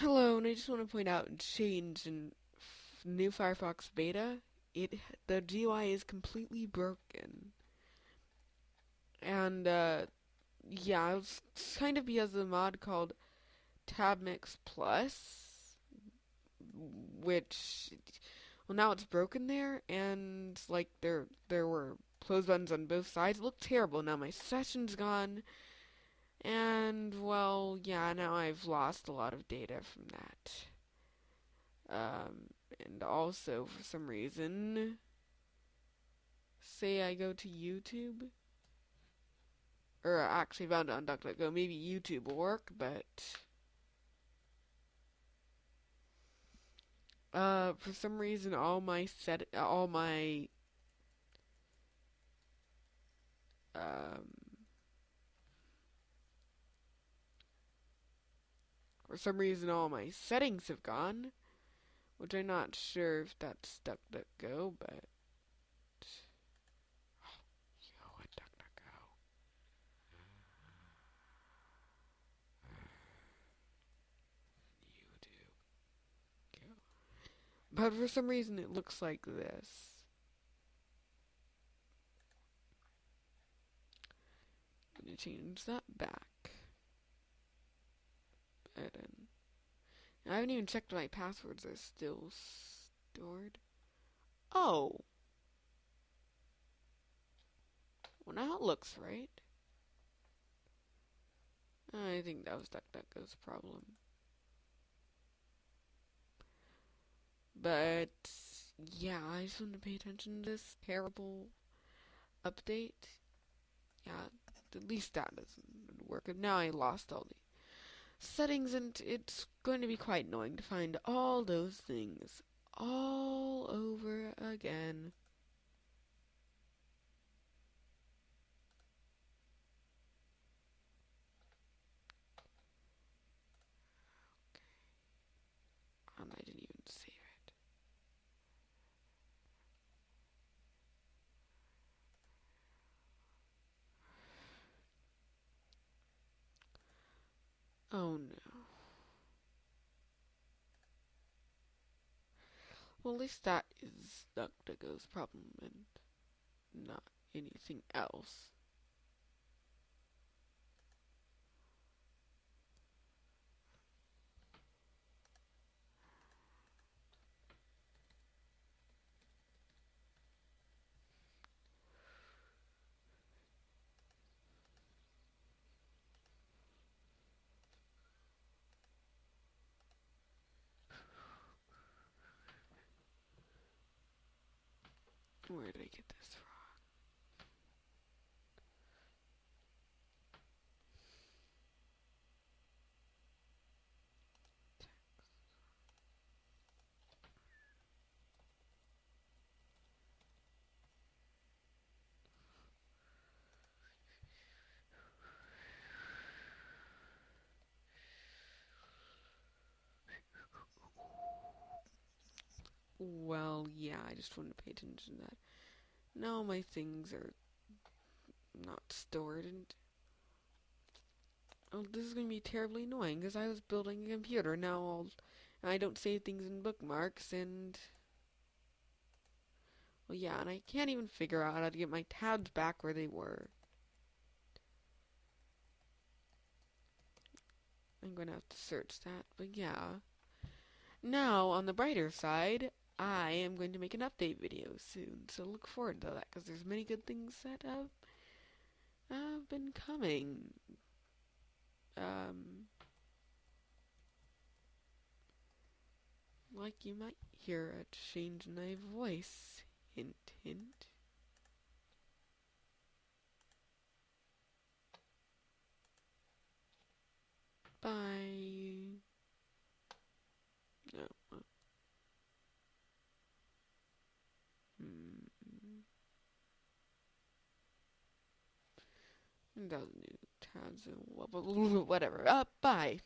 Hello, and I just want to point out change in new Firefox beta. It the GUI is completely broken, and uh, yeah, it's kind of because of a mod called TabMix Plus, which well now it's broken there, and like there there were close buttons on both sides. It looked terrible. Now my session's gone. And, well, yeah, now I've lost a lot of data from that. Um, and also, for some reason, say I go to YouTube, or I actually found it on DuckDuckGo, maybe YouTube will work, but, uh, for some reason, all my set, all my, um, For some reason, all my settings have gone, which I'm not sure if that's DuckDuckGo, but. Oh, yo, at DuckDuckGo. YouTube. Go. But for some reason, it looks like this. Change that back. Button. I haven't even checked my passwords are still stored. Oh. Well, now it looks right. I think that was DuckDuckGo's problem. But, yeah, I just want to pay attention to this terrible update. Yeah, at least that doesn't work. And now I lost all the settings and it's going to be quite annoying to find all those things all over again. Okay. And I didn't even save it. Oh no. Well, at least that is DuckDuckGo's problem and not anything else. Where did I get this from? Well, yeah, I just want to pay attention to that. Now my things are not stored and oh, this is going to be terribly annoying because I was building a computer. Now I'll, I don't save things in bookmarks and well, yeah, and I can't even figure out how to get my tabs back where they were. I'm going to have to search that, but yeah. Now, on the brighter side, I am going to make an update video soon, so look forward to that, because there's many good things that have, have been coming. Um, like you might hear a change in my voice. Hint, hint. Bye. No. Hmm. That new tabs and whatever. Uh, bye.